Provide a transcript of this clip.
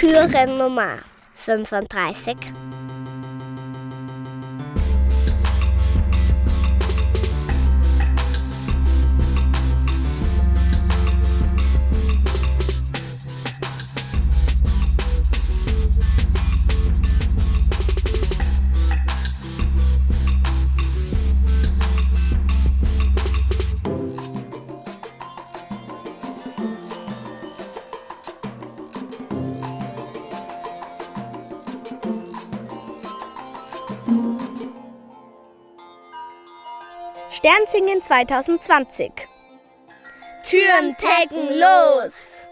Türennummer 35. Sternzingen 2020. Türen tacken los!